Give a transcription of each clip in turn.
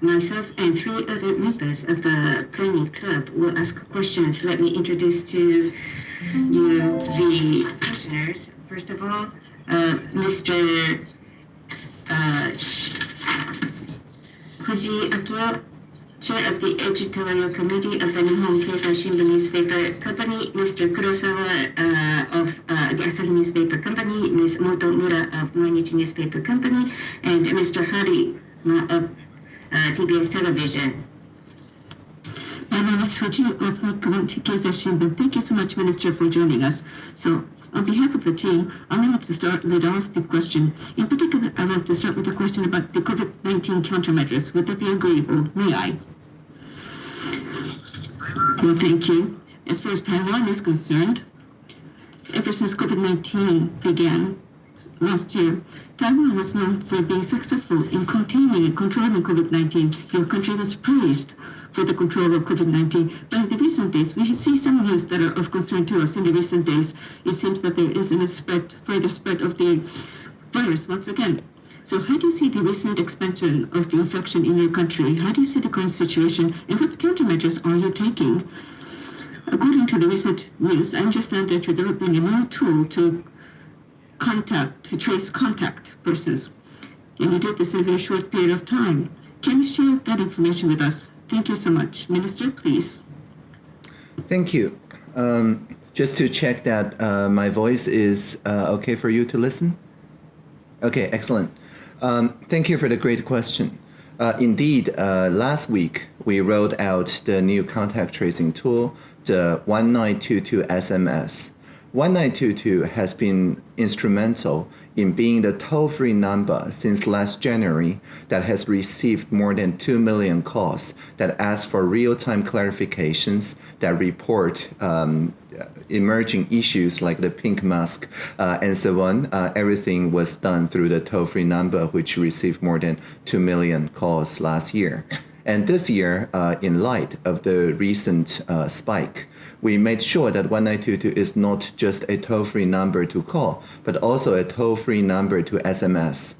myself and three other members of the planning club will ask questions. Let me introduce to you the questioners. First of all, uh, Mr. Uh, Akio, Chair of the Editorial Committee of the Nihon Keizai Shimbun Newspaper Company, Mr. Kurosawa uh, of uh, the Asahi Newspaper Company, Ms. Motomura of Mainichi Newspaper Company, and Mr. Hari of TBS Television. My name is Fuji of Nikkan Keizai Shimbun. Thank you so much, Minister, for joining us. So, on behalf of the team, I like to start lead off the question. In particular, I'd like to start with a question about the COVID-19 countermeasures. Would that be agreeable? May I? Well, thank you. As far as Taiwan is concerned, ever since COVID-19 began last year, Taiwan was known for being successful in containing and controlling COVID-19. Your country was praised for the control of COVID-19. But in the recent days, we see some news that are of concern to us in the recent days. It seems that there is a spread, further spread of the virus once again. So how do you see the recent expansion of the infection in your country? How do you see the current situation? And what countermeasures are you taking? According to the recent news, I understand that you're developing a new tool to contact, to trace contact persons. And you did this in a very short period of time. Can you share that information with us? Thank you so much. Minister, please. Thank you. Um, just to check that uh, my voice is uh, okay for you to listen? Okay, excellent. Um, thank you for the great question. Uh, indeed, uh, last week we rolled out the new contact tracing tool, the 1922 SMS. 1922 has been instrumental in being the toll-free number since last January that has received more than 2 million calls that ask for real-time clarifications that report um, emerging issues like the pink mask uh, and so on. Uh, everything was done through the toll-free number, which received more than 2 million calls last year. And this year, uh, in light of the recent uh, spike, we made sure that 1922 is not just a toll-free number to call, but also a toll-free number to SMS.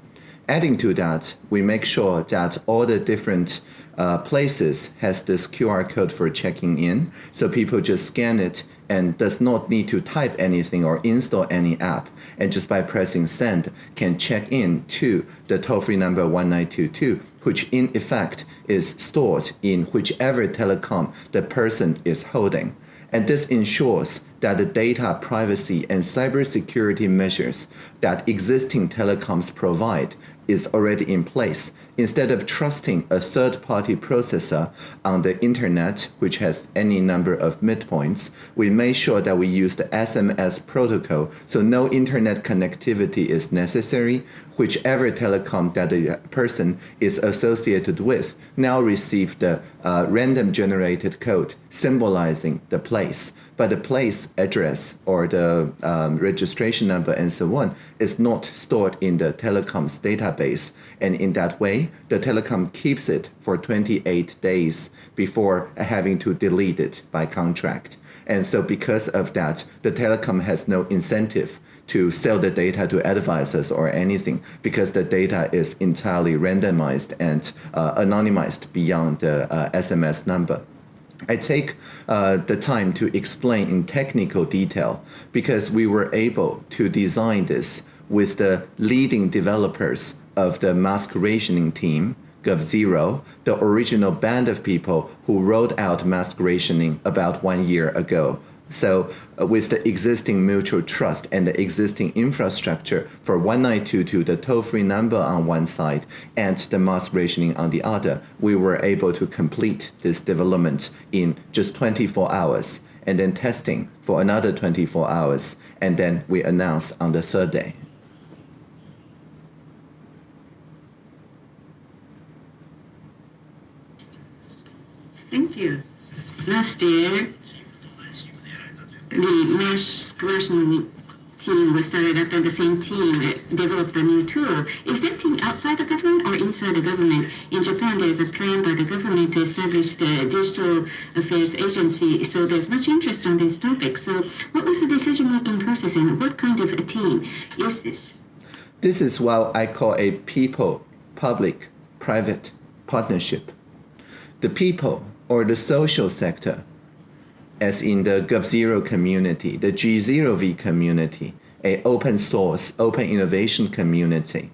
Adding to that, we make sure that all the different uh, places has this QR code for checking in, so people just scan it and does not need to type anything or install any app and just by pressing send can check in to the toll-free number 1922 which in effect is stored in whichever telecom the person is holding. And this ensures that the data privacy and cybersecurity measures that existing telecoms provide is already in place. Instead of trusting a third-party processor on the internet, which has any number of midpoints, we made sure that we use the SMS protocol, so no internet connectivity is necessary. Whichever telecom that the person is associated with now receive the uh, random generated code symbolizing the place but the place address or the um, registration number and so on is not stored in the telecom's database. And in that way, the telecom keeps it for 28 days before having to delete it by contract. And so because of that, the telecom has no incentive to sell the data to advisors or anything because the data is entirely randomized and uh, anonymized beyond the uh, SMS number. I take uh, the time to explain in technical detail because we were able to design this with the leading developers of the rationing team, GovZero, the original band of people who rolled out mask rationing about one year ago so uh, with the existing mutual trust and the existing infrastructure for 1922, the toll-free number on one side and the mask rationing on the other, we were able to complete this development in just 24 hours and then testing for another 24 hours and then we announced on the third day. Thank you. Last year, the mask rationing team was started up and the same team developed a new tool. Is that team outside the government or inside the government? In Japan, there's a plan by the government to establish the Digital Affairs Agency, so there's much interest on this topic. So what was the decision-making process and what kind of a team is this? This is what I call a people, public, private partnership. The people or the social sector, as in the GovZero community, the G0V community, a open source, open innovation community,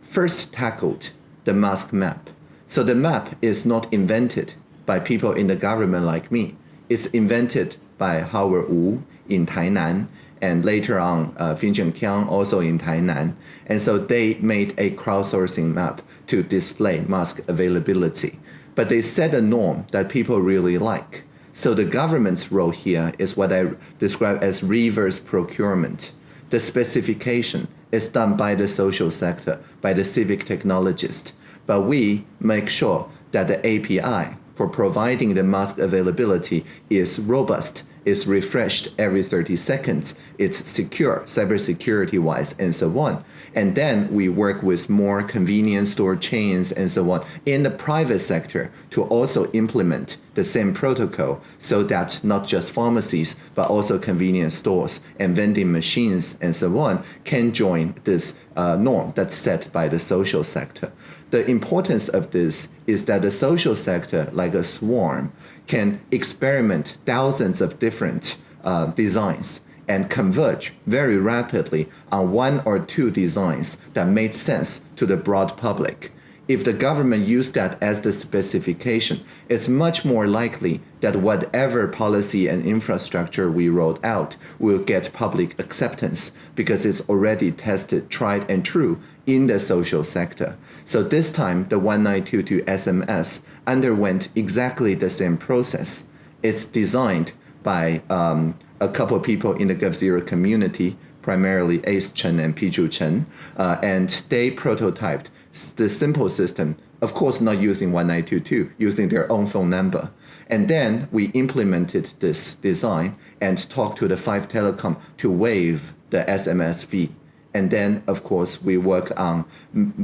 first tackled the mask map. So the map is not invented by people in the government like me. It's invented by Howard Wu in Tainan and later on uh, Finjon Kiang also in Tainan. And so they made a crowdsourcing map to display mask availability. But they set a norm that people really like. So the government's role here is what I describe as reverse procurement. The specification is done by the social sector, by the civic technologist. But we make sure that the API for providing the mask availability is robust, is refreshed every 30 seconds, it's secure, cybersecurity wise, and so on. And then we work with more convenience store chains and so on in the private sector to also implement the same protocol so that not just pharmacies, but also convenience stores and vending machines and so on can join this uh, norm that's set by the social sector. The importance of this is that the social sector, like a swarm, can experiment thousands of different uh, designs and converge very rapidly on one or two designs that made sense to the broad public if the government used that as the specification, it's much more likely that whatever policy and infrastructure we rolled out will get public acceptance because it's already tested, tried, and true in the social sector. So this time, the 1922 SMS underwent exactly the same process. It's designed by um, a couple of people in the GovZero community, primarily Ace Chen and Piju Chen, uh, and they prototyped the simple system, of course not using 1922, using their own phone number. And then we implemented this design and talked to the 5 Telecom to waive the SMS fee. And then, of course, we worked on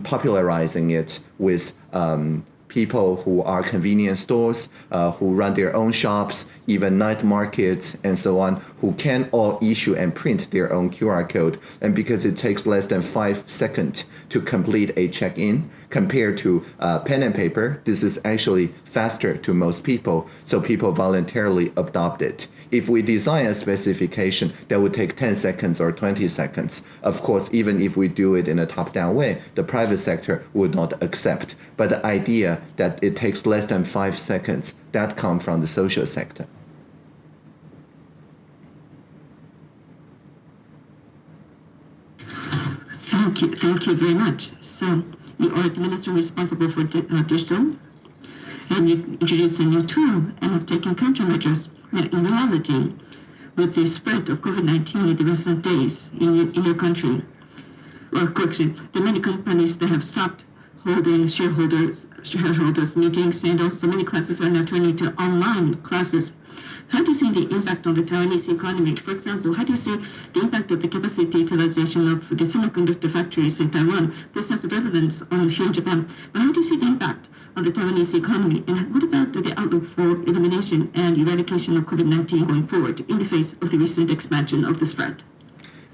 popularizing it with um, people who are convenience stores, uh, who run their own shops, even night markets, and so on, who can all issue and print their own QR code. And because it takes less than five seconds to complete a check-in compared to uh, pen and paper, this is actually faster to most people, so people voluntarily adopt it. If we design a specification that would take 10 seconds or 20 seconds, of course, even if we do it in a top-down way, the private sector would not accept. But the idea that it takes less than five seconds, that comes from the social sector. Thank you, thank you very much. So you are the minister responsible for di uh, digital, and you introduced a new tool and have taken countermeasures. In reality, with the spread of COVID-19 in the recent days in your, in your country, well, correction, the many companies that have stopped holding shareholders shareholders meetings and also many classes are now turning to online classes how do you see the impact on the Taiwanese economy? For example, how do you see the impact of the capacity utilization of the semiconductor factories in Taiwan? This has relevance on here in Japan. But how do you see the impact on the Taiwanese economy? And what about the outlook for elimination and eradication of COVID-19 going forward in the face of the recent expansion of the spread?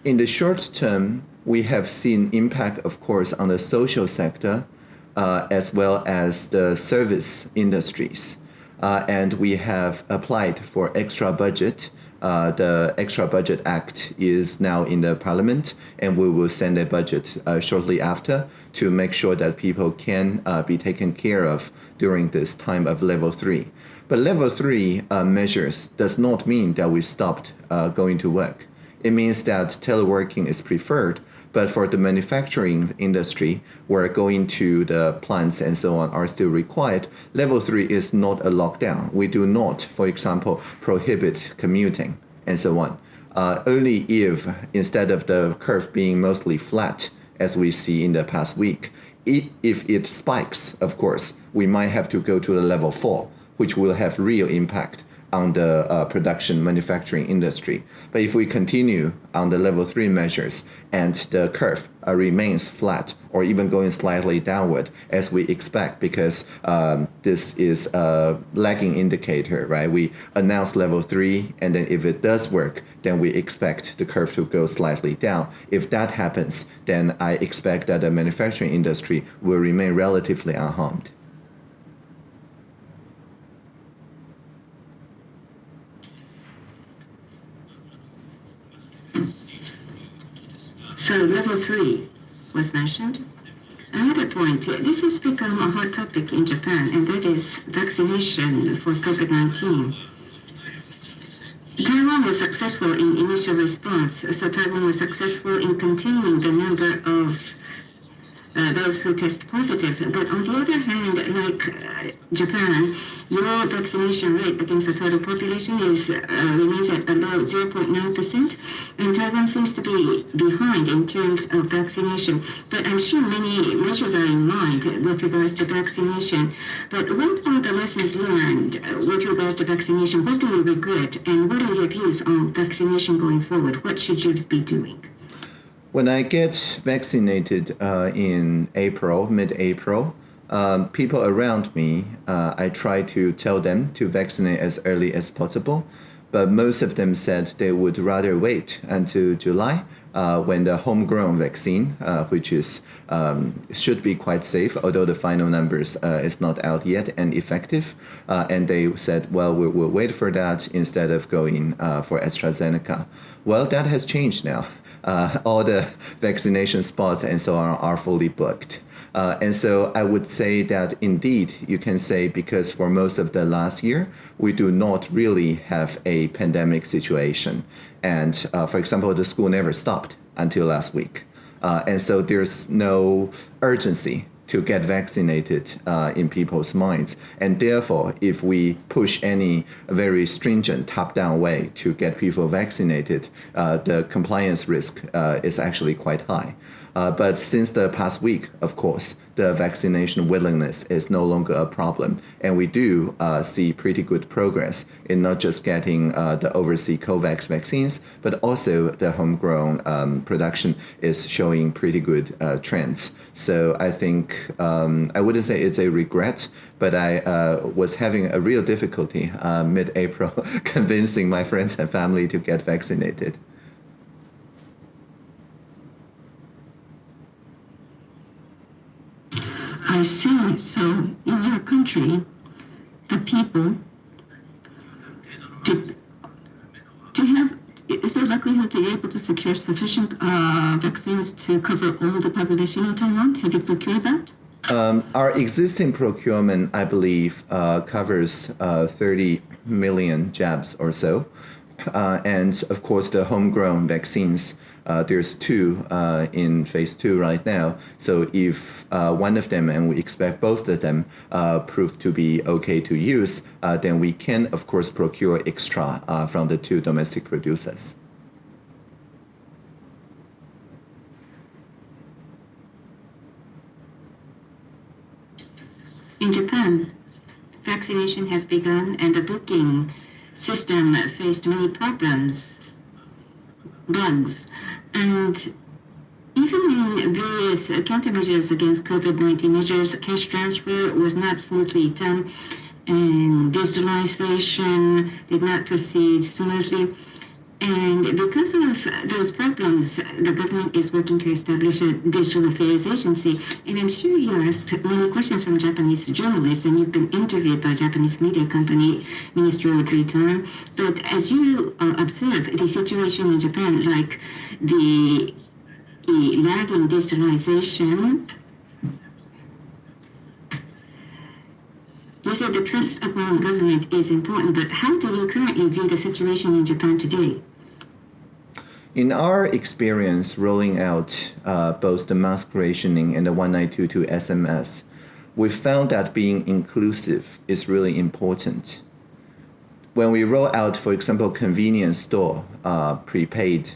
In the short term, we have seen impact, of course, on the social sector uh, as well as the service industries and we have applied for extra budget. Uh, the Extra Budget Act is now in the Parliament, and we will send a budget uh, shortly after to make sure that people can uh, be taken care of during this time of level three. But level three uh, measures does not mean that we stopped uh, going to work. It means that teleworking is preferred, but for the manufacturing industry, where going to the plants and so on are still required, level three is not a lockdown. We do not, for example, prohibit commuting and so on. Uh, only if, instead of the curve being mostly flat, as we see in the past week, it, if it spikes, of course, we might have to go to the level four, which will have real impact on the uh, production manufacturing industry. But if we continue on the level three measures and the curve uh, remains flat or even going slightly downward as we expect because um, this is a lagging indicator, right? We announce level three and then if it does work, then we expect the curve to go slightly down. If that happens, then I expect that the manufacturing industry will remain relatively unharmed. Three was mentioned. Another point, this has become a hot topic in Japan, and that is vaccination for COVID-19. Taiwan was successful in initial response, so Taiwan was successful in containing the number of uh, those who test positive. But on the other hand, like uh, Japan, your vaccination rate against the total population is uh, remains at about 0.9%, and Taiwan seems to be behind in terms of vaccination. But I'm sure many measures are in mind with regards to vaccination. But what are the lessons learned with regards to vaccination? What do you regret, and what are your views on vaccination going forward? What should you be doing? When I get vaccinated uh, in April, mid-April, um, people around me, uh, I try to tell them to vaccinate as early as possible, but most of them said they would rather wait until July uh, when the homegrown vaccine, uh, which is um, should be quite safe, although the final numbers uh, is not out yet and effective. Uh, and they said, well, we will wait for that instead of going uh, for AstraZeneca. Well, that has changed now. Uh, all the vaccination spots and so on are fully booked. Uh, and so I would say that indeed you can say because for most of the last year, we do not really have a pandemic situation. And uh, for example, the school never stopped until last week. Uh, and so there's no urgency to get vaccinated uh, in people's minds. And therefore, if we push any very stringent top-down way to get people vaccinated, uh, the compliance risk uh, is actually quite high. Uh, but since the past week, of course, the vaccination willingness is no longer a problem. And we do uh, see pretty good progress in not just getting uh, the overseas COVAX vaccines, but also the homegrown um, production is showing pretty good uh, trends. So I think, um, I wouldn't say it's a regret, but I uh, was having a real difficulty uh, mid-April convincing my friends and family to get vaccinated. I see. So in your country, the people to, to have is there likelihood that you're able to secure sufficient uh, vaccines to cover all the population in Taiwan? Have you procured that? Um, our existing procurement, I believe, uh, covers uh, 30 million jabs or so. Uh, and of course, the homegrown vaccines uh, there's two uh, in phase two right now. So if uh, one of them, and we expect both of them, uh, prove to be okay to use, uh, then we can, of course, procure extra uh, from the two domestic producers. In Japan, vaccination has begun and the booking system faced many problems, bugs, and even in various countermeasures against COVID-19 measures, cash transfer was not smoothly done, and digitalization did not proceed smoothly. And because of those problems, the government is working to establish a digital affairs agency. And I'm sure you asked many questions from Japanese journalists, and you've been interviewed by Japanese media company Ministry of Return. But as you uh, observe the situation in Japan, like the lagging digitalization, you said the trust among government is important, but how do you currently view the situation in Japan today? In our experience rolling out uh, both the mask rationing and the 1922 SMS, we found that being inclusive is really important. When we roll out, for example, convenience store uh, prepaid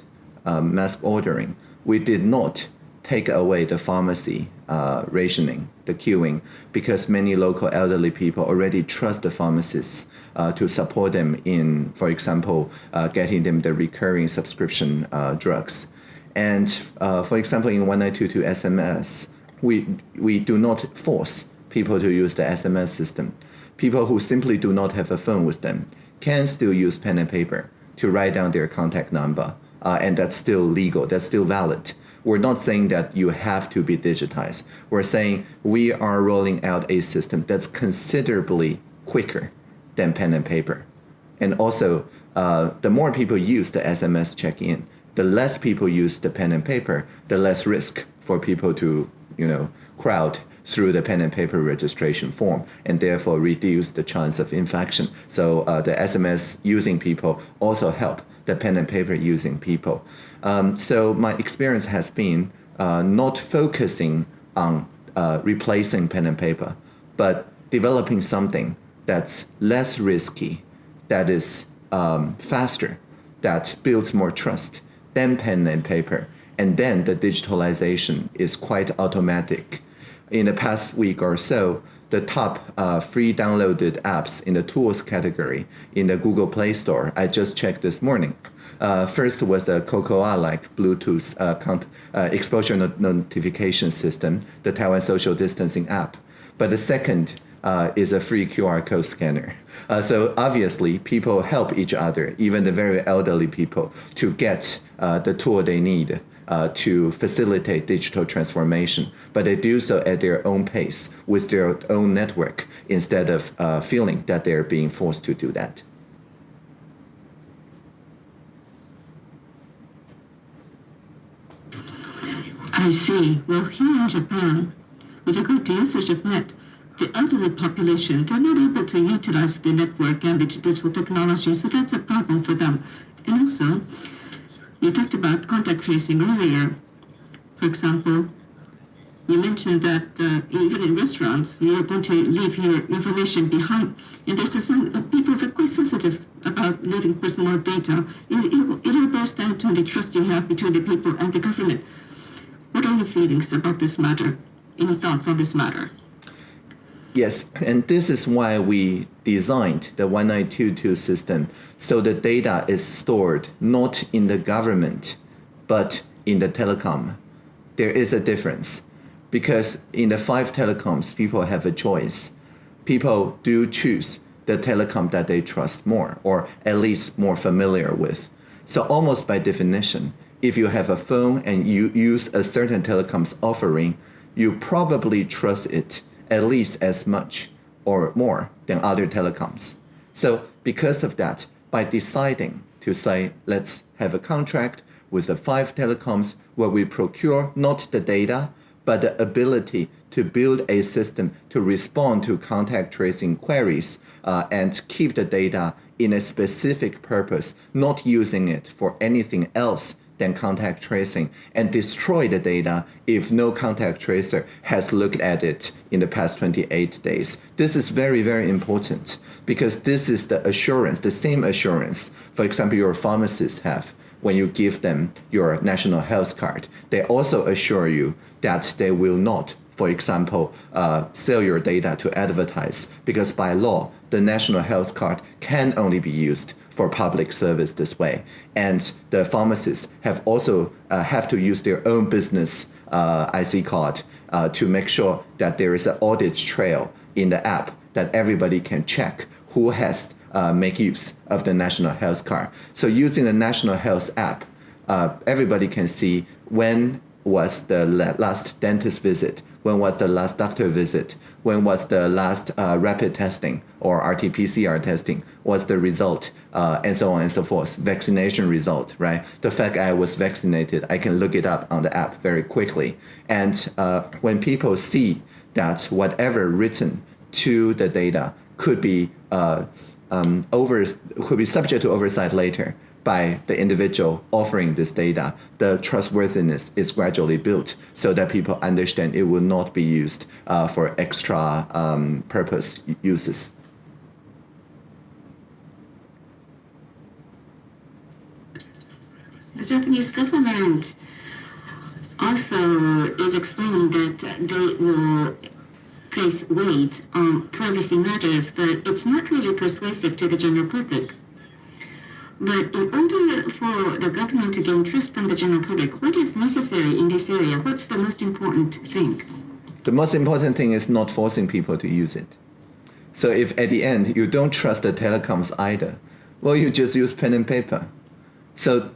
uh, mask ordering, we did not take away the pharmacy uh, rationing, the queuing, because many local elderly people already trust the pharmacists uh, to support them in, for example, uh, getting them the recurring subscription uh, drugs. And uh, for example, in 1922 SMS, we, we do not force people to use the SMS system. People who simply do not have a phone with them can still use pen and paper to write down their contact number, uh, and that's still legal, that's still valid. We're not saying that you have to be digitized. We're saying we are rolling out a system that's considerably quicker than pen and paper. And also, uh, the more people use the SMS check-in, the less people use the pen and paper, the less risk for people to, you know, crowd through the pen and paper registration form and therefore reduce the chance of infection. So uh, the SMS using people also help the pen and paper using people. Um, so my experience has been uh, not focusing on uh, replacing pen and paper, but developing something that's less risky, that is um, faster, that builds more trust than pen and paper. And then the digitalization is quite automatic. In the past week or so, the top uh, free downloaded apps in the tools category in the Google Play Store, I just checked this morning. Uh, first was the Cocoa like Bluetooth uh, uh, exposure no notification system, the Taiwan social distancing app. But the second uh, is a free QR code scanner. Uh, so obviously, people help each other, even the very elderly people, to get uh, the tool they need uh, to facilitate digital transformation. But they do so at their own pace, with their own network, instead of uh, feeling that they're being forced to do that. I see. Well, here in Japan, with a great usage of net, the elderly population, they're not able to utilize the network and the digital technology, so that's a problem for them. And also, you talked about contact tracing earlier. For example, you mentioned that uh, even in restaurants, you're going to leave your information behind. And there's a, some uh, people are quite sensitive about leaving personal data. It, it, it all boils down to the trust you have between the people and the government. What are your feelings about this matter? Any thoughts on this matter? Yes, and this is why we designed the 1922 system so the data is stored not in the government, but in the telecom. There is a difference because in the five telecoms, people have a choice. People do choose the telecom that they trust more or at least more familiar with. So almost by definition, if you have a phone and you use a certain telecom's offering, you probably trust it at least as much or more than other telecoms. So because of that, by deciding to say, let's have a contract with the five telecoms where we procure not the data, but the ability to build a system to respond to contact tracing queries uh, and keep the data in a specific purpose, not using it for anything else than contact tracing and destroy the data if no contact tracer has looked at it in the past 28 days. This is very, very important because this is the assurance, the same assurance, for example, your pharmacists have when you give them your national health card. They also assure you that they will not for example, uh, sell your data to advertise because by law, the national health card can only be used for public service this way. And the pharmacists have also uh, have to use their own business uh, IC card uh, to make sure that there is an audit trail in the app that everybody can check who has uh, make use of the national health card. So using the national health app, uh, everybody can see when was the last dentist visit, when was the last doctor visit, when was the last uh, rapid testing or RT-PCR testing, what's the result, uh, and so on and so forth, vaccination result, right? The fact I was vaccinated, I can look it up on the app very quickly. And uh, when people see that whatever written to the data could be uh, um, over, could be subject to oversight later, by the individual offering this data, the trustworthiness is gradually built so that people understand it will not be used uh, for extra um, purpose uses. The Japanese government also is explaining that they will place weight on privacy matters, but it's not really persuasive to the general public. But in order for the government to gain trust from the general public, what is necessary in this area? What's the most important thing? The most important thing is not forcing people to use it. So if at the end you don't trust the telecoms either, well, you just use pen and paper. So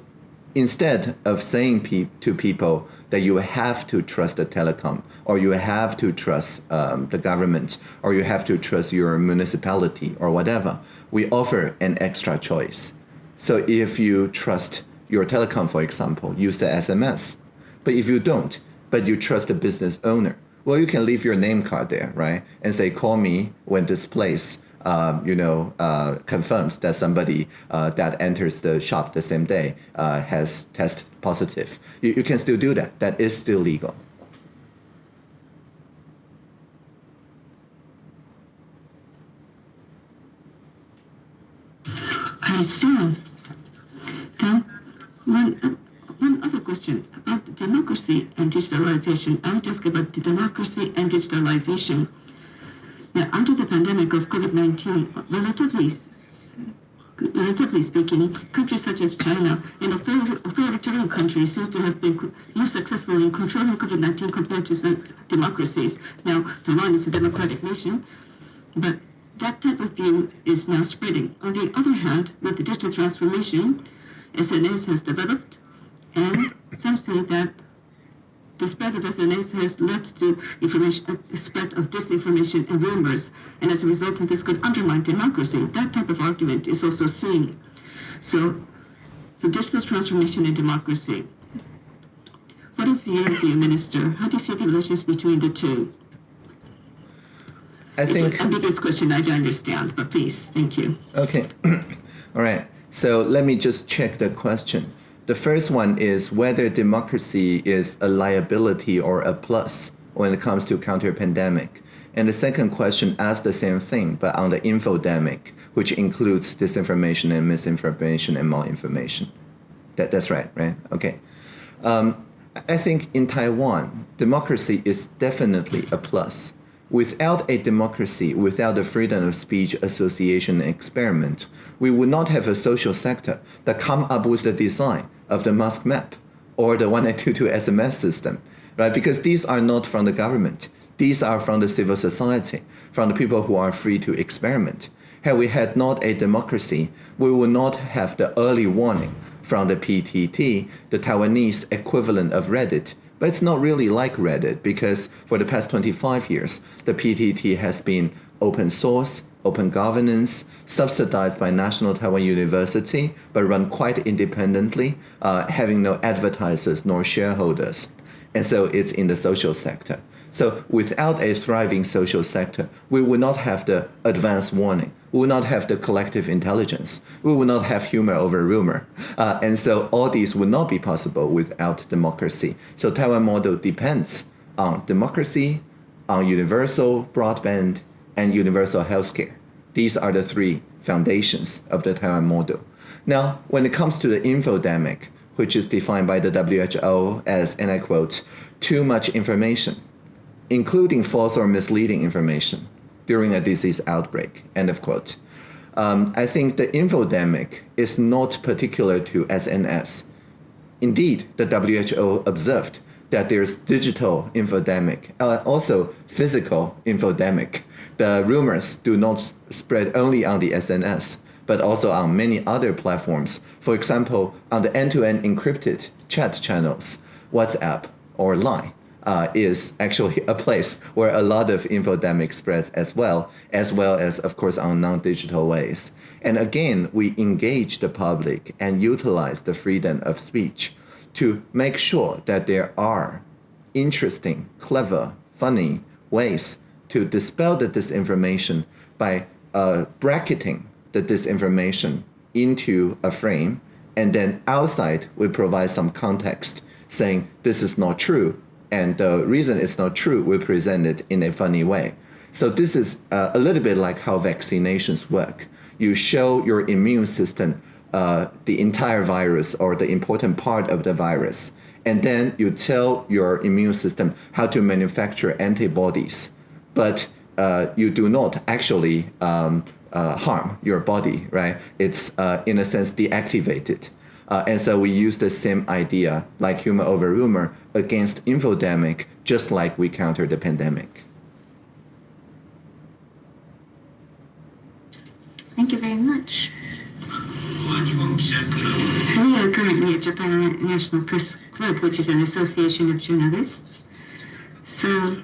instead of saying pe to people that you have to trust the telecom, or you have to trust um, the government, or you have to trust your municipality, or whatever, we offer an extra choice. So if you trust your telecom, for example, use the SMS. But if you don't, but you trust the business owner, well, you can leave your name card there, right? And say, call me when this place, uh, you know, uh, confirms that somebody uh, that enters the shop the same day uh, has test positive. You, you can still do that. That is still legal. See. Then one, uh, one other question about democracy and digitalization. I would ask about democracy and digitalization. Now, under the pandemic of COVID-19, relatively relatively speaking, countries such as China and authoritarian countries seem to have been more successful in controlling COVID-19 compared to democracies. Now, Taiwan is a democratic nation, but that type of view is now spreading. On the other hand, with the digital transformation, SNS has developed, and some say that the spread of SNS has led to information, a spread of disinformation and rumors, and as a result of this could undermine democracy. That type of argument is also seen. So, so digital transformation and democracy. What is your view, Minister? How do you see the relations between the two? I think. A biggest question I don't understand, but please, thank you. Okay. All right. So let me just check the question. The first one is whether democracy is a liability or a plus when it comes to counter pandemic. And the second question asks the same thing, but on the infodemic, which includes disinformation and misinformation and malinformation. That, that's right, right? Okay. Um, I think in Taiwan, democracy is definitely a plus Without a democracy, without the freedom of speech, association, experiment, we would not have a social sector that come up with the design of the mask map or the 1922 SMS system, right? Because these are not from the government. These are from the civil society, from the people who are free to experiment. Had we had not a democracy, we would not have the early warning from the PTT, the Taiwanese equivalent of Reddit, but it's not really like Reddit because for the past 25 years, the PTT has been open source, open governance, subsidized by National Taiwan University, but run quite independently, uh, having no advertisers nor shareholders. And so it's in the social sector. So without a thriving social sector, we would not have the advance warning. We would not have the collective intelligence. We would not have humor over rumor. Uh, and so all these would not be possible without democracy. So Taiwan model depends on democracy, on universal broadband, and universal healthcare. These are the three foundations of the Taiwan model. Now, when it comes to the infodemic, which is defined by the WHO as, and I quote, too much information, including false or misleading information during a disease outbreak, end of quote. Um, I think the infodemic is not particular to SNS. Indeed, the WHO observed that there's digital infodemic, uh, also physical infodemic. The rumors do not spread only on the SNS, but also on many other platforms. For example, on the end-to-end -end encrypted chat channels, WhatsApp or Line uh, is actually a place where a lot of infodemic spreads as well, as well as, of course, on non-digital ways. And again, we engage the public and utilize the freedom of speech to make sure that there are interesting, clever, funny ways to dispel the disinformation by uh, bracketing the disinformation into a frame, and then outside we provide some context saying this is not true, and the reason it's not true, we present it in a funny way. So this is uh, a little bit like how vaccinations work. You show your immune system uh, the entire virus or the important part of the virus, and then you tell your immune system how to manufacture antibodies, but uh, you do not actually um, uh, harm your body, right? It's uh, in a sense deactivated. Uh, and so we use the same idea, like humor over rumor, against infodemic, just like we counter the pandemic. Thank you very much. We are currently at Japan National Press Club, which is an association of journalists. So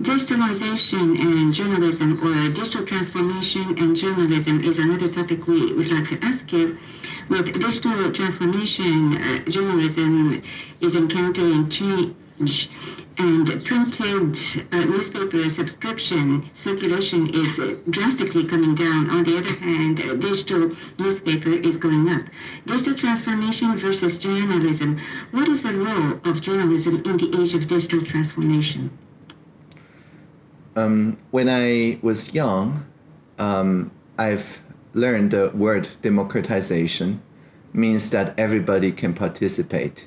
Digitalization and journalism, or digital transformation and journalism, is another topic we would like to ask you. With digital transformation, uh, journalism is encountering change, and printed uh, newspaper subscription circulation is drastically coming down. On the other hand, uh, digital newspaper is going up. Digital transformation versus journalism. What is the role of journalism in the age of digital transformation? Um, when I was young, um, I've learned the word democratization means that everybody can participate.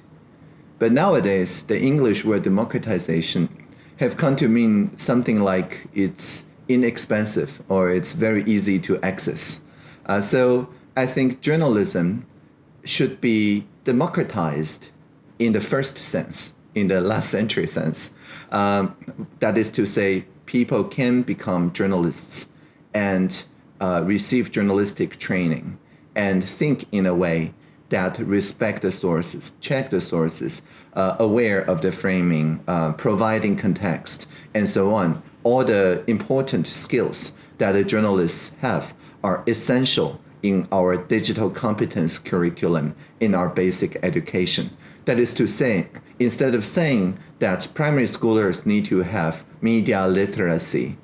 But nowadays, the English word democratization have come to mean something like it's inexpensive or it's very easy to access. Uh, so I think journalism should be democratized in the first sense, in the last century sense. Um, that is to say, people can become journalists and uh, receive journalistic training and think in a way that respect the sources, check the sources, uh, aware of the framing, uh, providing context, and so on. All the important skills that the journalists have are essential in our digital competence curriculum in our basic education. That is to say, instead of saying that primary schoolers need to have media literacy,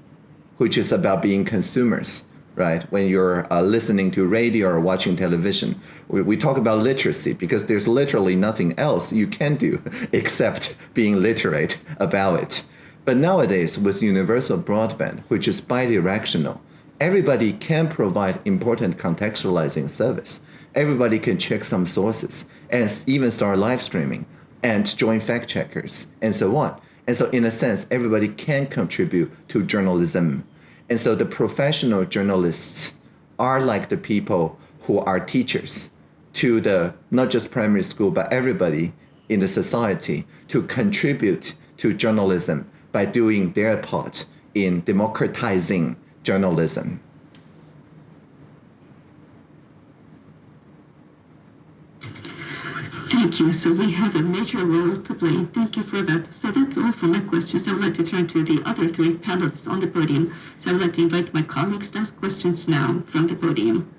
which is about being consumers, right? When you're uh, listening to radio or watching television, we, we, talk about literacy because there's literally nothing else you can do except being literate about it. But nowadays, with universal broadband, which is bidirectional, everybody can provide important contextualizing service. Everybody can check some sources and even start live streaming and join fact checkers and so on. And so, in a sense, everybody can contribute to journalism. And so, the professional journalists are like the people who are teachers to the not just primary school, but everybody in the society to contribute to journalism by doing their part in democratizing journalism. Thank you. So we have a major role to play. Thank you for that. So that's all for my questions. I would like to turn to the other three panelists on the podium. So I would like to invite my colleagues to ask questions now from the podium.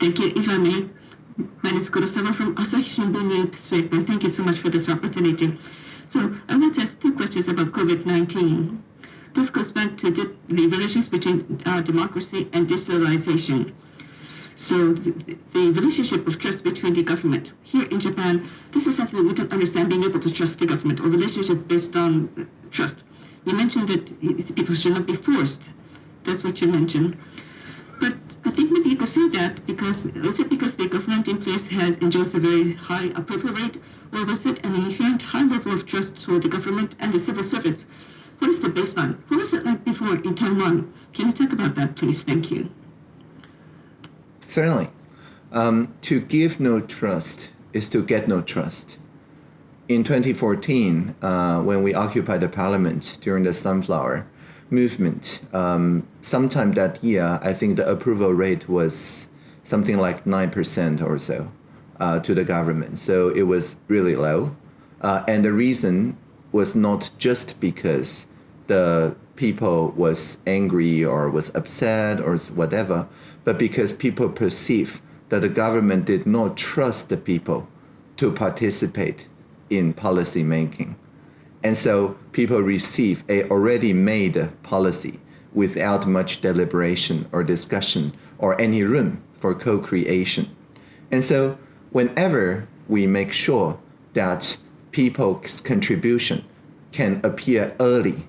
Thank you. If I may, my name is Kurosawa from Asahi Shimbun newspaper. Thank you so much for this opportunity. So I would like to ask two questions about COVID-19. This goes back to the, relations between uh, democracy and digitalization. So the, the, relationship of trust between the government here in Japan, this is something we don't understand, being able to trust the government or relationship based on uh, trust. You mentioned that people should not be forced. That's what you mentioned. But I think maybe you could say that because is it because the government in place has enjoys a very high approval rate, or was it an inherent high level of trust for the government and the civil servants? What is the baseline? What was it like before in Taiwan? Can you talk about that, please? Thank you. Certainly. Um, to give no trust is to get no trust. In 2014, uh, when we occupied the parliament during the Sunflower movement, um, sometime that year, I think the approval rate was something like 9% or so uh, to the government. So it was really low. Uh, and the reason was not just because the people was angry or was upset or whatever, but because people perceive that the government did not trust the people to participate in policy making. And so people receive a already made policy without much deliberation or discussion or any room for co-creation. And so whenever we make sure that people's contribution can appear early,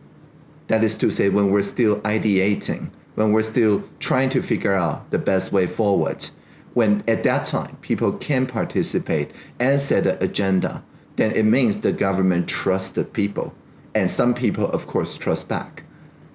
that is to say when we're still ideating when we're still trying to figure out the best way forward, when at that time people can participate and set an agenda, then it means the government trusts the people. And some people, of course, trust back.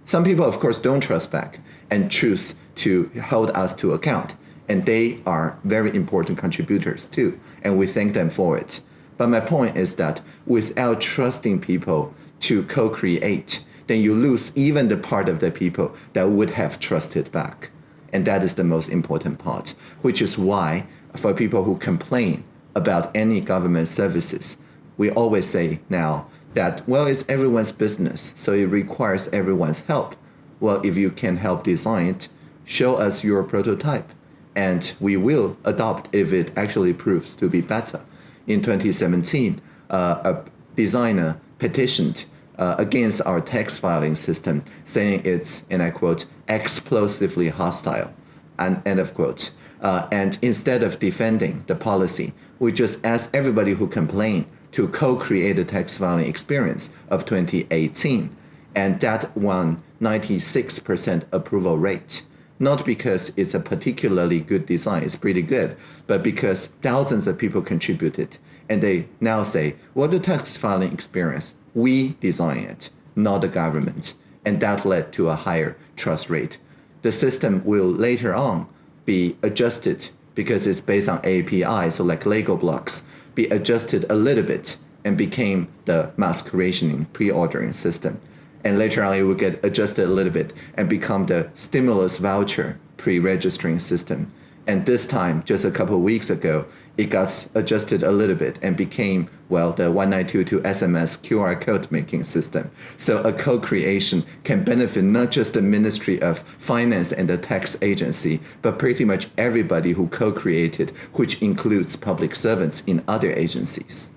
Some people, of course, don't trust back and choose to hold us to account. And they are very important contributors too. And we thank them for it. But my point is that without trusting people to co create, then you lose even the part of the people that would have trusted back. And that is the most important part, which is why for people who complain about any government services, we always say now that, well, it's everyone's business, so it requires everyone's help. Well, if you can help design it, show us your prototype, and we will adopt if it actually proves to be better. In 2017, uh, a designer petitioned uh, against our tax filing system, saying it's, and I quote, explosively hostile, and end of quote. Uh, and instead of defending the policy, we just asked everybody who complained to co-create the tax filing experience of 2018, and that won 96% approval rate. Not because it's a particularly good design, it's pretty good, but because thousands of people contributed. And they now say, well, the tax filing experience, we design it, not the government. And that led to a higher trust rate. The system will later on be adjusted because it's based on API, so like Lego blocks, be adjusted a little bit and became the mass creation pre-ordering system. And later on, it will get adjusted a little bit and become the stimulus voucher pre-registering system. And this time, just a couple of weeks ago, it got adjusted a little bit and became, well, the 1922 SMS QR code making system. So a co-creation can benefit not just the Ministry of Finance and the tax agency, but pretty much everybody who co-created, which includes public servants in other agencies.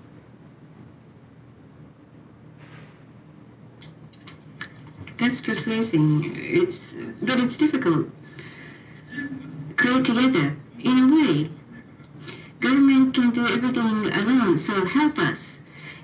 That's persuasive. It's, but it's difficult. Create together, in a way. Government can do everything alone, so help us.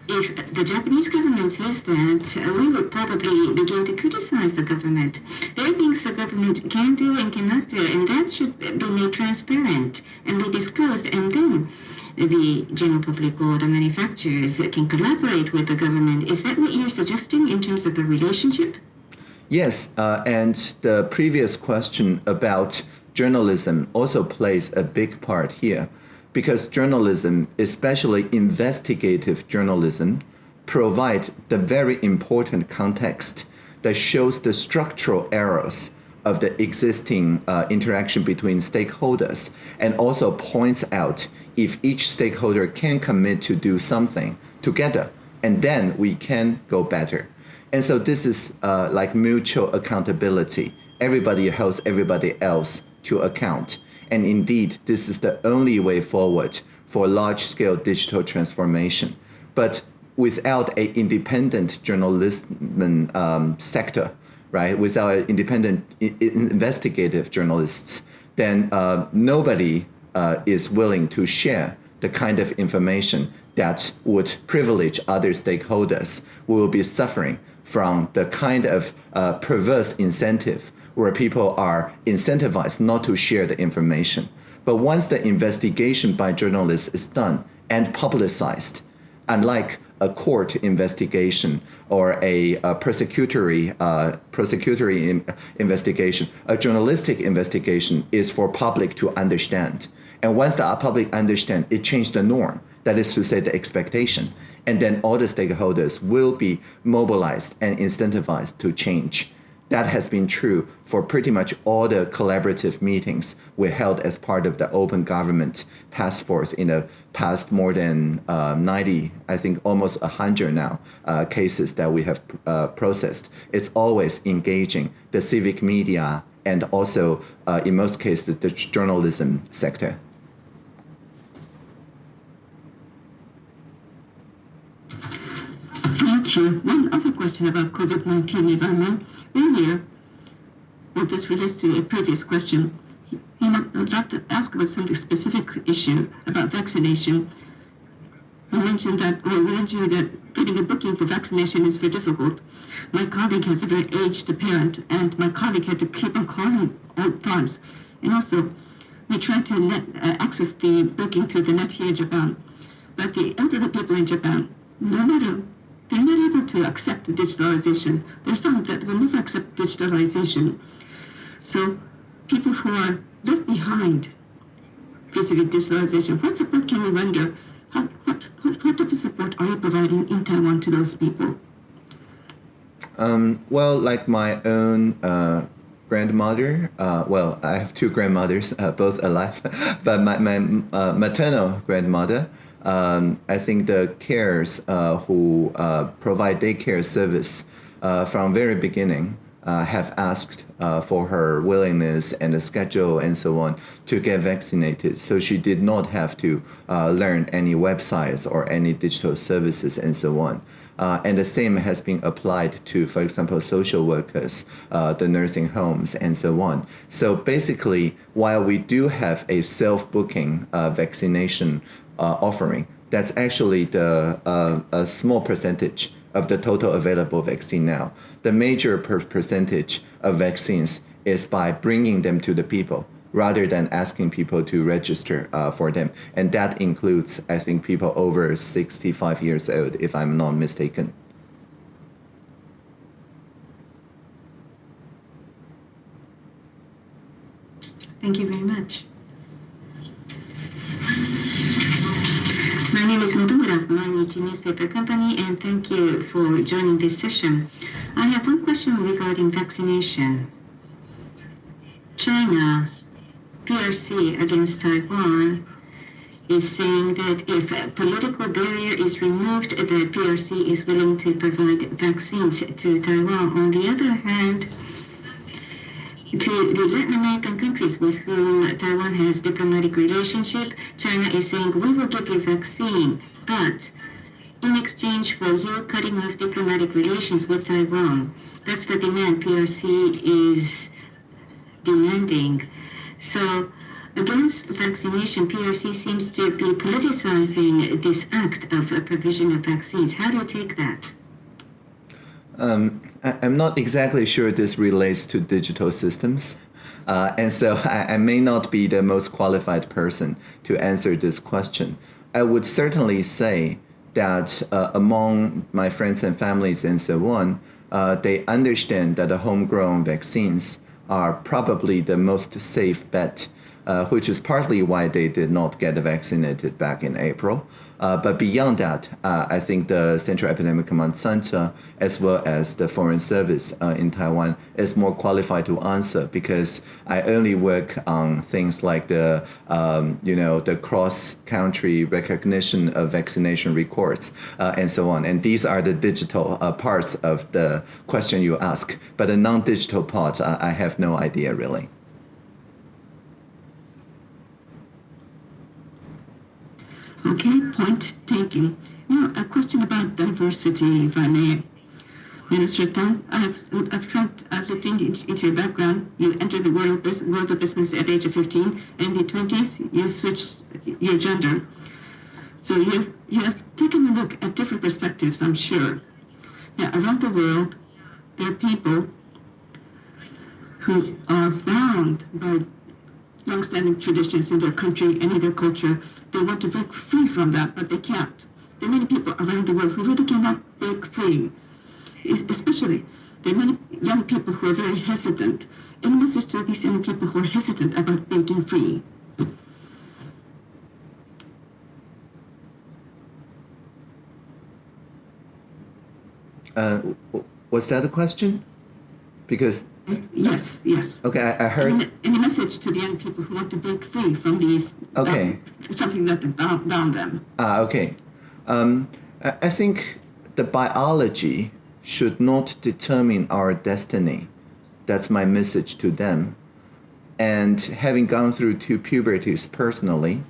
If the Japanese government says that, we would probably begin to criticize the government. There are things the government can do and cannot do, and that should be made transparent and be disclosed, and then the general public or the manufacturers can collaborate with the government. Is that what you're suggesting in terms of the relationship? Yes, uh, and the previous question about journalism also plays a big part here because journalism, especially investigative journalism, provide the very important context that shows the structural errors of the existing uh, interaction between stakeholders and also points out if each stakeholder can commit to do something together and then we can go better. And so this is uh, like mutual accountability. Everybody helps everybody else to account. And indeed, this is the only way forward for large-scale digital transformation. But without an independent journalism um, sector, right, without independent investigative journalists, then uh, nobody uh, is willing to share the kind of information that would privilege other stakeholders who will be suffering from the kind of uh, perverse incentive where people are incentivized not to share the information. But once the investigation by journalists is done and publicized, unlike a court investigation or a, a prosecutory uh, prosecutory in, investigation, a journalistic investigation is for public to understand. And once the public understand, it changed the norm. That is to say, the expectation and then all the stakeholders will be mobilized and incentivized to change. That has been true for pretty much all the collaborative meetings we held as part of the Open Government Task Force in the past more than uh, 90, I think almost 100 now, uh, cases that we have uh, processed. It's always engaging the civic media and also, uh, in most cases, the journalism sector. You. One other question about COVID-19, if I may. Earlier, well, this relates to a previous question. I'd like to ask about some specific issue about vaccination. You mentioned that, well, you mentioned that getting a booking for vaccination is very difficult. My colleague has a very aged parent, and my colleague had to keep on calling all times. And also, we tried to net, uh, access the booking through the net here in Japan. But the elderly people in Japan, no matter they're not able to accept digitalization. There's some that will never accept digitalization. So people who are left behind vis-a-vis digitalization, what support can you render? What, what type of support are you providing in Taiwan to those people? Um, well, like my own uh, grandmother, uh, well, I have two grandmothers, uh, both alive, but my, my uh, maternal grandmother, um, I think the cares uh, who uh, provide daycare service uh, from very beginning have asked for her willingness and the schedule and so on to get vaccinated. So she did not have to learn any websites or any digital services and so on. Uh, and the same has been applied to, for example, social workers, uh, the nursing homes, and so on. So basically, while we do have a self-booking uh, vaccination uh, offering, that's actually the uh, a small percentage of the total available vaccine now. The major per percentage of vaccines is by bringing them to the people rather than asking people to register uh, for them. And that includes, I think, people over 65 years old, if I'm not mistaken. Thank you very much. My name is Motomura of Mainichi Newspaper Company, and thank you for joining this session. I have one question regarding vaccination. China PRC against Taiwan is saying that if a political barrier is removed, the PRC is willing to provide vaccines to Taiwan. On the other hand, to the Latin American countries with whom Taiwan has diplomatic relationship, China is saying we will give you vaccine, but in exchange for you cutting off diplomatic relations with Taiwan. That's the demand PRC is demanding. So against vaccination, PRC seems to be politicizing this act of provision of vaccines. How do you take that? Um, I, am not exactly sure this relates to digital systems. Uh, and so I, I, may not be the most qualified person to answer this question. I would certainly say that uh, among my friends and families and so on, uh, they understand that the homegrown vaccines are probably the most safe bet, uh, which is partly why they did not get vaccinated back in April. Uh, but beyond that, uh, I think the Central Epidemic Command Center, as well as the Foreign Service uh, in Taiwan, is more qualified to answer because I only work on things like the, um, you know, the cross-country recognition of vaccination records uh, and so on. And these are the digital uh, parts of the question you ask. But the non-digital part, I have no idea really. Okay, point taken. A question about diversity, if I may. Minister Tang, I've, I've tried, I've looked into, your background. You entered the world of, world of business at age of 15. In the 20s, you switched your gender. So you you have taken a look at different perspectives, I'm sure. Now, around the world, there are people who are bound by long-standing traditions in their country and in their culture. They want to break free from that, but they can't. There are many people around the world who really cannot break free. Especially, there are many young people who are very hesitant. Any message to these young people who are hesitant about breaking free? Uh, was that a question? Because Yes, yes. Okay, I, I heard. Any, any, message to the young people who want to break free from these? Okay. something that bound, bound them. Ah, okay. Um, I, I think the biology should not determine our destiny. That's my message to them. And having gone through two puberties personally,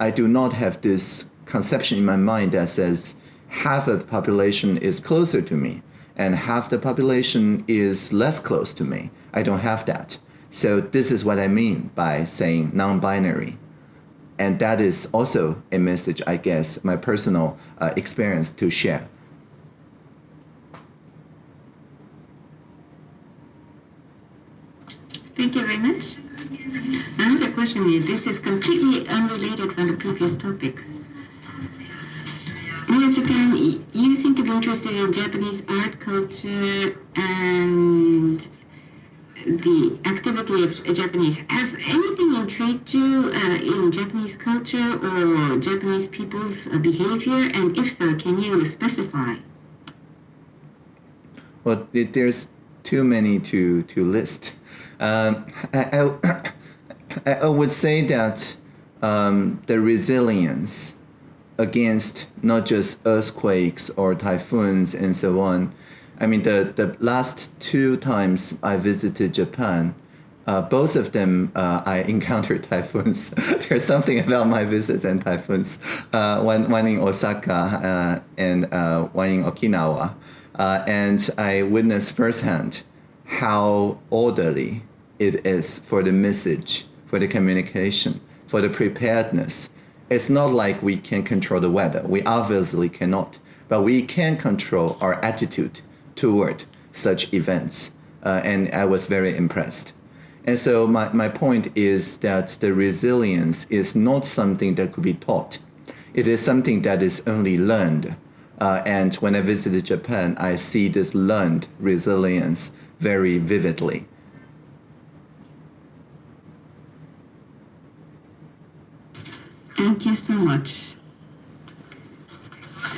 I do not have this conception in my mind that says half of the population is closer to me and half the population is less close to me. I don't have that. So this is what I mean by saying non-binary. And that is also a message, I guess, my personal uh, experience to share. Thank you very much. Another question is, this is completely unrelated from the previous topic. Mr. Tang, you seem to be interested in Japanese art culture and the activity of Japanese. Has anything intrigued you uh, in Japanese culture or Japanese people's uh, behavior? And if so, can you specify? Well, there's too many to, to list. Um, I, I, I, would say that um, the resilience against not just earthquakes or typhoons and so on. I mean, the, the last two times I visited Japan, uh, both of them uh, I encountered typhoons. There's something about my visits and typhoons. Uh, one, one in Osaka uh, and uh, one in Okinawa. Uh, and I witnessed firsthand how orderly it is for the message, for the communication, for the preparedness. It's not like we can control the weather. We obviously cannot, but we can control our attitude toward such events. Uh, and I was very impressed. And so my, my point is that the resilience is not something that could be taught. It is something that is only learned. Uh, and when I visited Japan, I see this learned resilience very vividly. Thank you so much.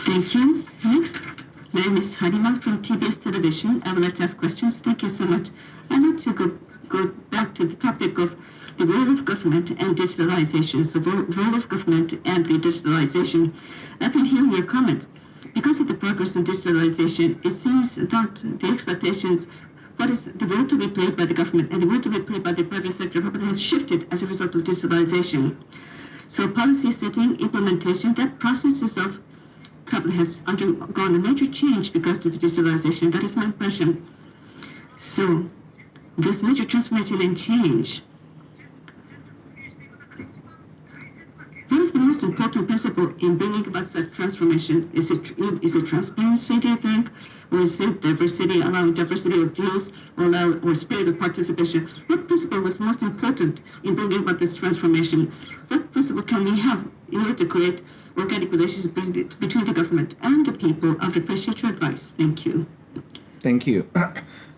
Thank you. Next, my name is Harima from TBS Television. I would like to ask questions. Thank you so much. I'd like to go, go back to the topic of the role of government and digitalization. So, the role of government and the digitalization. I've been hearing your comments. Because of the progress in digitalization, it seems that the expectations what is the role to be played by the government and the role to be played by the private sector has shifted as a result of digitalization. So policy setting, implementation, that process itself has undergone a major change because of digitalization. That is my impression. So this major transformation and change What is the important principle in bringing about such transformation? Is it is it transparency, do you think? Or is it diversity, allowing diversity of views, or, allow, or spirit of participation? What principle was most important in bringing about this transformation? What principle can we have in order to create organic relationships between the government and the people? I would appreciate your advice. Thank you. Thank you.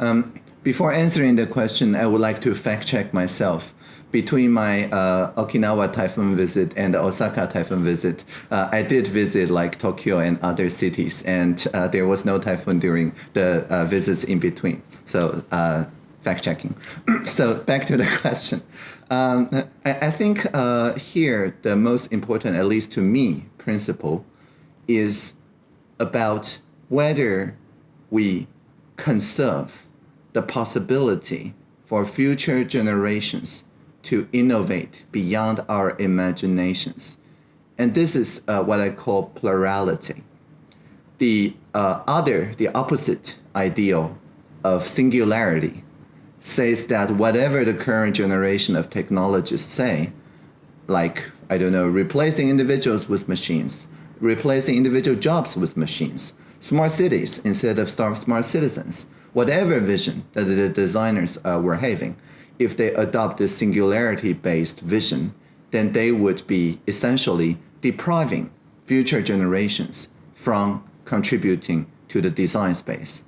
Um, before answering the question, I would like to fact check myself between my uh, Okinawa typhoon visit and the Osaka typhoon visit, uh, I did visit like Tokyo and other cities, and uh, there was no typhoon during the uh, visits in between. So uh, fact checking. so back to the question. Um, I, I, think uh, here the most important, at least to me, principle is about whether we conserve the possibility for future generations to innovate beyond our imaginations. And this is uh, what I call plurality. The uh, other, the opposite ideal of singularity says that whatever the current generation of technologists say, like, I don't know, replacing individuals with machines, replacing individual jobs with machines, smart cities instead of smart citizens, whatever vision that the designers uh, were having, if they adopt a singularity-based vision, then they would be essentially depriving future generations from contributing to the design space.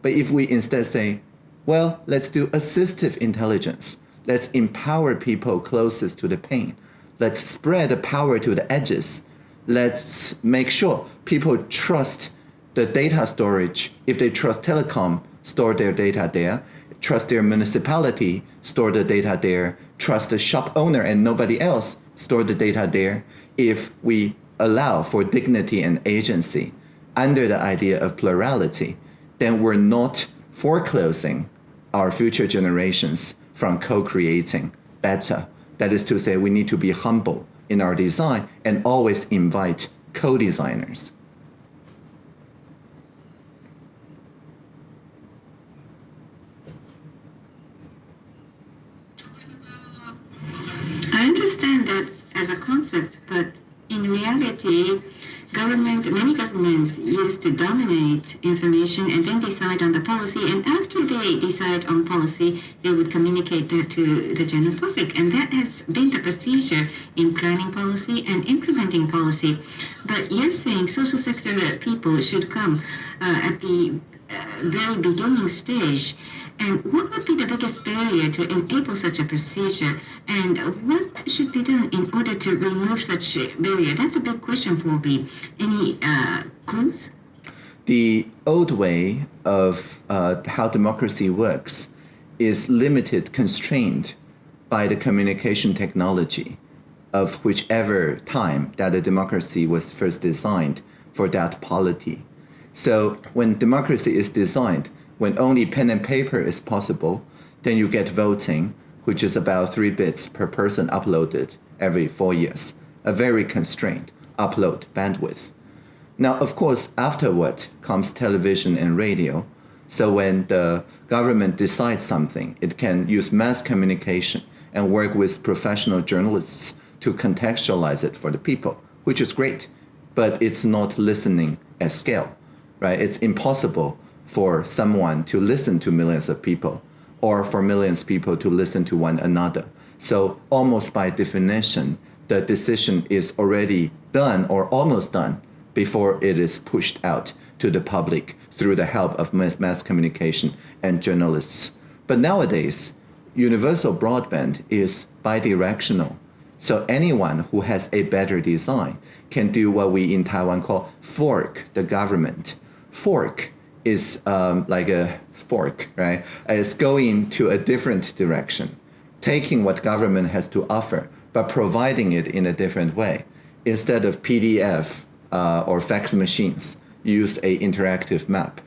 But if we instead say, well, let's do assistive intelligence. Let's empower people closest to the pain. Let's spread the power to the edges. Let's make sure people trust the data storage. If they trust telecom, store their data there trust their municipality, store the data there, trust the shop owner and nobody else, store the data there, if we allow for dignity and agency under the idea of plurality, then we're not foreclosing our future generations from co-creating better. That is to say, we need to be humble in our design and always invite co-designers. I understand that as a concept, but in reality, government, many governments used to dominate information and then decide on the policy. And after they decide on policy, they would communicate that to the general public. And that has been the procedure in planning policy and implementing policy. But you're saying social sector people should come uh, at the uh, very beginning stage and what would be the biggest barrier to enable such a procedure? And what should be done in order to remove such a barrier? That's a big question for me. Any uh, clues? The old way of uh, how democracy works is limited, constrained by the communication technology. of whichever time that the democracy was first designed for that polity. So when democracy is designed, when only pen and paper is possible, then you get voting, which is about three bits per person uploaded every four years, a very constrained upload bandwidth. Now, of course, afterward comes television and radio. So when the government decides something, it can use mass communication and work with professional journalists to contextualize it for the people, which is great, but it's not listening at scale, right? It's impossible for someone to listen to millions of people or for millions of people to listen to one another. So almost by definition, the decision is already done or almost done before it is pushed out to the public through the help of mass communication and journalists. But nowadays, universal broadband is bidirectional. So anyone who has a better design can do what we in Taiwan call fork the government. Fork is um, like a fork, right? It's going to a different direction, taking what government has to offer, but providing it in a different way. Instead of PDF uh, or fax machines, use a interactive map.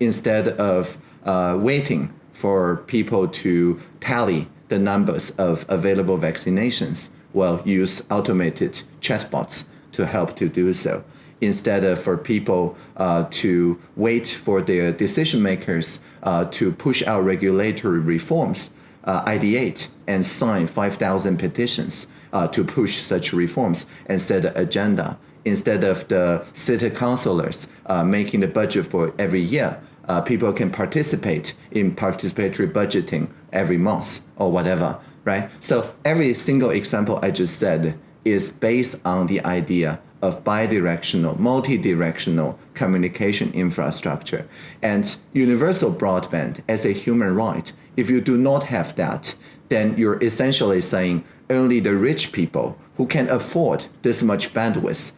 Instead of uh, waiting for people to tally the numbers of available vaccinations, well, use automated chatbots to help to do so instead of for people uh, to wait for their decision makers uh, to push out regulatory reforms, uh, ideate and sign 5,000 petitions uh, to push such reforms and set an agenda. Instead of the city councilors uh, making the budget for every year, uh, people can participate in participatory budgeting every month or whatever, right? So every single example I just said is based on the idea of bidirectional, multi-directional communication infrastructure. And universal broadband as a human right, if you do not have that, then you're essentially saying only the rich people who can afford this much bandwidth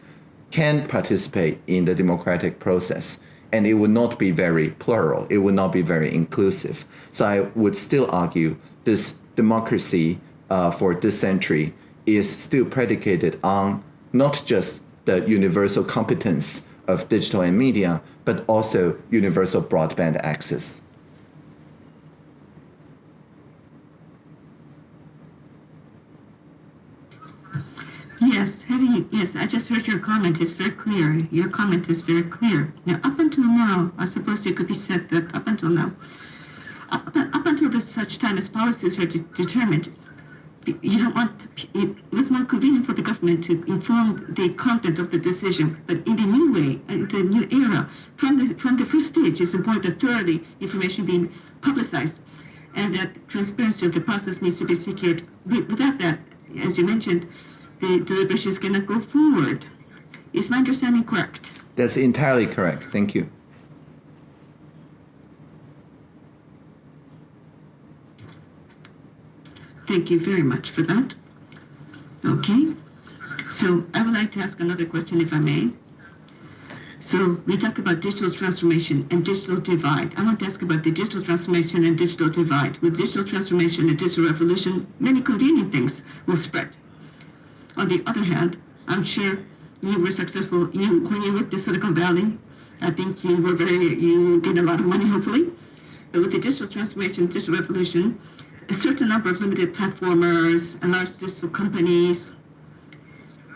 can participate in the democratic process. And it would not be very plural, it would not be very inclusive. So I would still argue this democracy uh, for this century is still predicated on not just the universal competence of digital and media, but also universal broadband access. Yes, having yes, I just heard your comment. It's very clear. Your comment is very clear. Now, up until now, I suppose it could be said that up until now, up, up until such time as policies are de determined, you don't want it was more convenient for the government to inform the content of the decision. But in the new way, in the new era, from the from the first stage, it's important that thoroughly information being publicized, and that transparency of the process needs to be secured. Without that, as you mentioned, the deliberations cannot go forward. Is my understanding correct? That's entirely correct. Thank you. Thank you very much for that. Okay. So I would like to ask another question, if I may. So we talk about digital transformation and digital divide. I want to ask about the digital transformation and digital divide. With digital transformation and digital revolution, many convenient things will spread. On the other hand, I'm sure you were successful. You when you worked in Silicon Valley, I think you were very you gained a lot of money, hopefully. But with the digital transformation, digital revolution, a certain number of limited platformers and large digital companies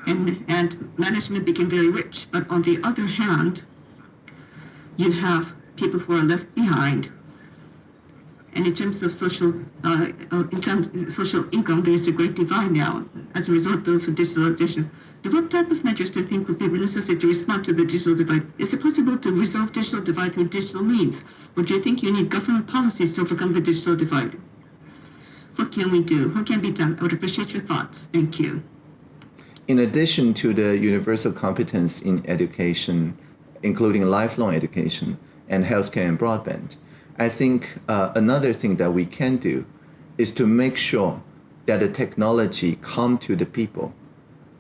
and, and management became very rich. But on the other hand, you have people who are left behind. And in terms of social, uh, uh in terms of social income, there is a great divide now as a result of digitalization. What type of measures do you think would be necessary to respond to the digital divide? Is it possible to resolve digital divide through digital means, or do you think you need government policies to overcome the digital divide? What can we do? What can be done? I would appreciate your thoughts. Thank you. In addition to the universal competence in education, including lifelong education and healthcare and broadband, I think uh, another thing that we can do is to make sure that the technology come to the people.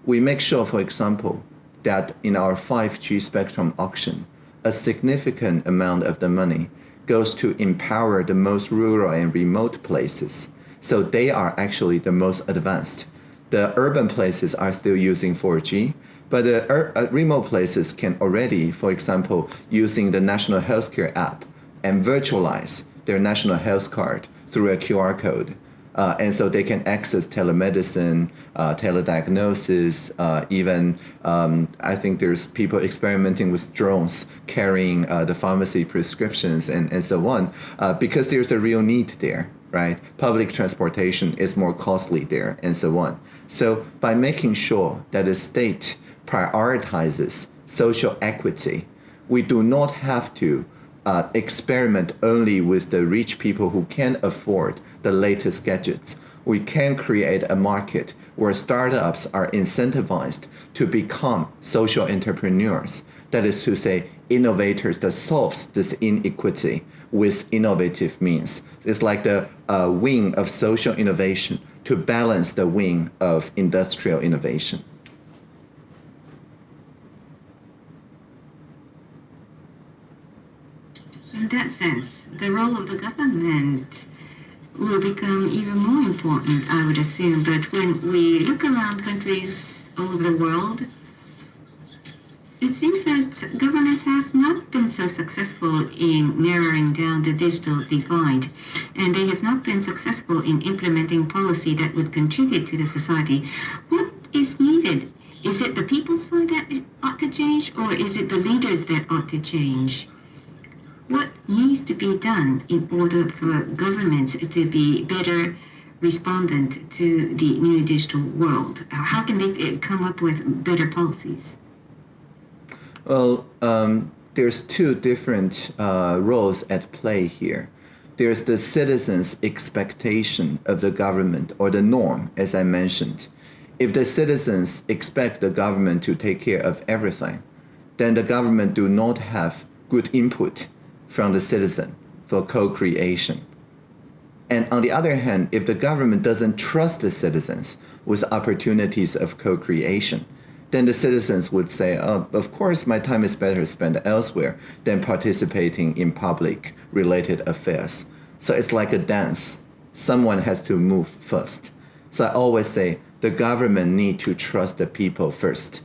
We make sure, for example, that in our 5G spectrum auction, a significant amount of the money goes to empower the most rural and remote places so they are actually the most advanced. The urban places are still using 4G, but the uh, remote places can already, for example, using the national healthcare app and virtualize their national health card through a QR code. Uh, and so they can access telemedicine, uh, telediagnosis, uh, even um, I think there's people experimenting with drones carrying uh, the pharmacy prescriptions and, and so on, uh, because there's a real need there, right? Public transportation is more costly there and so on. So by making sure that the state prioritizes social equity, we do not have to uh, experiment only with the rich people who can afford the latest gadgets. We can create a market where startups are incentivized to become social entrepreneurs. That is to say, innovators that solves this inequity with innovative means. It's like the uh, wing of social innovation to balance the wing of industrial innovation. In that sense, the role of the government will become even more important, I would assume. But when we look around countries all over the world, it seems that governments have not been so successful in narrowing down the digital divide, and they have not been successful in implementing policy that would contribute to the society. What is needed? Is it the people's side that ought to change, or is it the leaders that ought to change? what needs to be done in order for governments to be better respondent to the new digital world? How can they eh, come up with better policies? Well, um, there's two different uh, roles at play here. There's the citizens' expectation of the government or the norm, as I mentioned. If the citizens expect the government to take care of everything, then the government do not have good input from the citizen for co-creation. And on the other hand, if the government doesn't trust the citizens with opportunities of co-creation, then the citizens would say, oh, of course, my time is better spent elsewhere than participating in public related affairs. So it's like a dance. Someone has to move first. So I always say the government need to trust the people first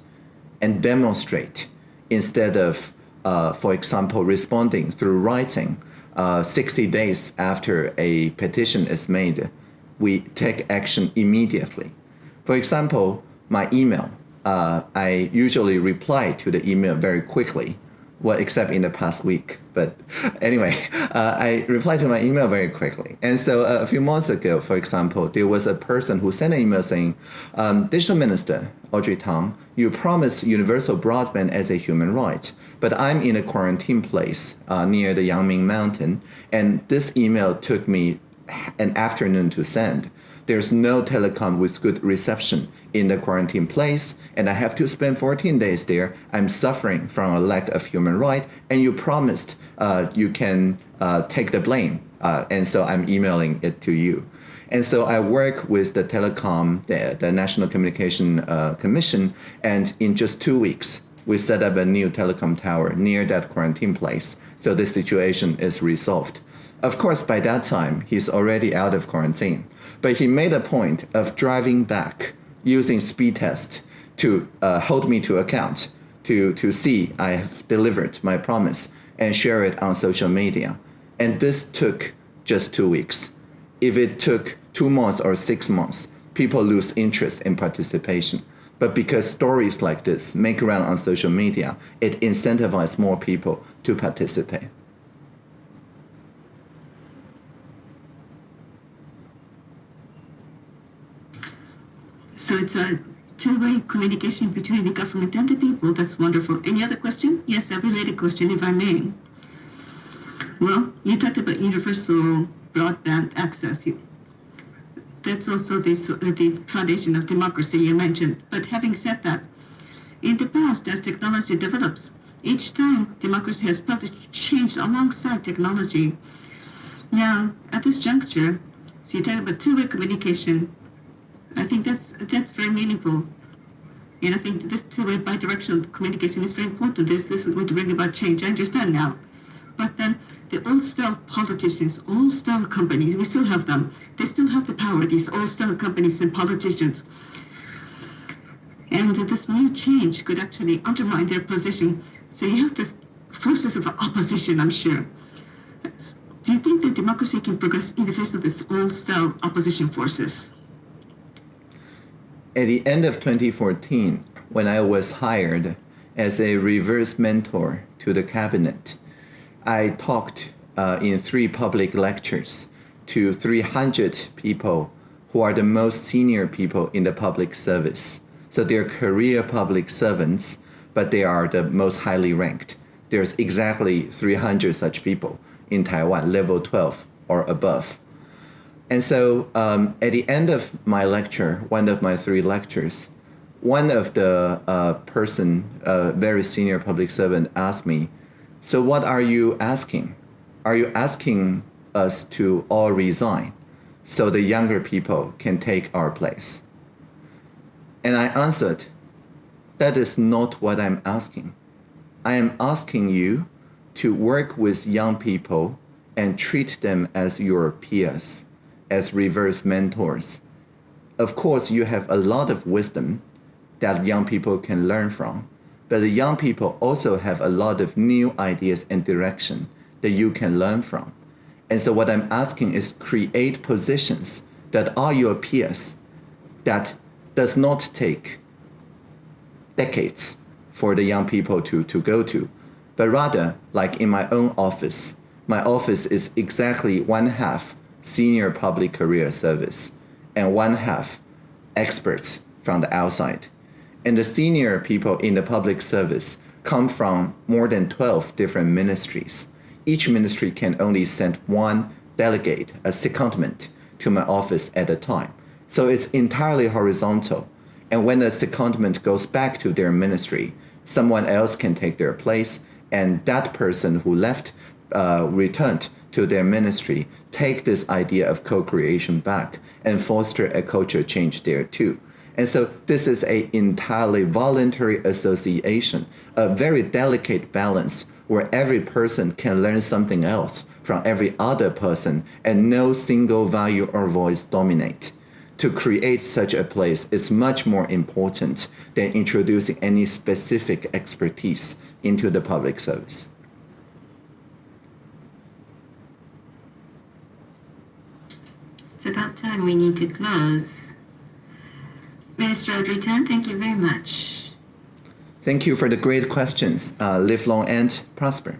and demonstrate instead of uh, for example, responding through writing uh, 60 days after a petition is made, we take action immediately. For example, my email, uh, I usually reply to the email very quickly, well, except in the past week. But anyway, uh, I reply to my email very quickly. And so uh, a few months ago, for example, there was a person who sent an email saying, um, Digital Minister Audrey Tang, you promised universal broadband as a human right but I'm in a quarantine place uh, near the Yangming Mountain, and this email took me an afternoon to send. There's no telecom with good reception in the quarantine place, and I have to spend 14 days there. I'm suffering from a lack of human right, and you promised uh, you can uh, take the blame, uh, and so I'm emailing it to you. And so I work with the telecom, the, the National Communication uh, Commission, and in just two weeks, we set up a new telecom tower near that quarantine place, so the situation is resolved. Of course, by that time, he's already out of quarantine, but he made a point of driving back using speed test to uh, hold me to account, to, to see I have delivered my promise and share it on social media. And this took just two weeks. If it took two months or six months, people lose interest in participation. But because stories like this make around on social media, it incentivizes more people to participate. So it's a two-way communication between the government and the people. That's wonderful. Any other question? Yes, a related question, if I may. Well, you talked about universal broadband access that's also this, uh, the foundation of democracy you mentioned. But having said that, in the past, as technology develops, each time democracy has probably changed alongside technology. Now, at this juncture, so you talk about two-way communication. I think that's that's very meaningful. And I think this two-way bidirectional communication is very important. This, this is going to bring about change. I understand now. But then the old style politicians, old style companies, we still have them. They still have the power, these old style companies and politicians. And this new change could actually undermine their position. So you have this forces of opposition, I'm sure. Do you think that democracy can progress in the face of this old-style opposition forces? At the end of 2014, when I was hired as a reverse mentor to the cabinet, I talked uh, in three public lectures to 300 people who are the most senior people in the public service. So they're career public servants, but they are the most highly ranked. There's exactly 300 such people in Taiwan, level 12 or above. And so um, at the end of my lecture, one of my three lectures, one of the uh, person, uh, very senior public servant, asked me, "So what are you asking? Are you asking us to all resign so the younger people can take our place?" And I answered, "That is not what I'm asking. I am asking you to work with young people and treat them as your peers, as reverse mentors. Of course, you have a lot of wisdom that young people can learn from, but the young people also have a lot of new ideas and direction that you can learn from. And so what I'm asking is create positions that are your peers that does not take decades for the young people to, to go to, but rather, like in my own office, my office is exactly one half senior public career service and one half experts from the outside. And the senior people in the public service come from more than 12 different ministries. Each ministry can only send one delegate, a secondment, to my office at a time. So it's entirely horizontal. And when the secondment goes back to their ministry, someone else can take their place and that person who left uh, returned to their ministry take this idea of co-creation back and foster a culture change there too and so this is a entirely voluntary association a very delicate balance where every person can learn something else from every other person and no single value or voice dominate to create such a place is much more important than introducing any specific expertise into the public service. It's about time we need to close. Minister Audrey thank you very much. Thank you for the great questions. Uh, live long and prosper.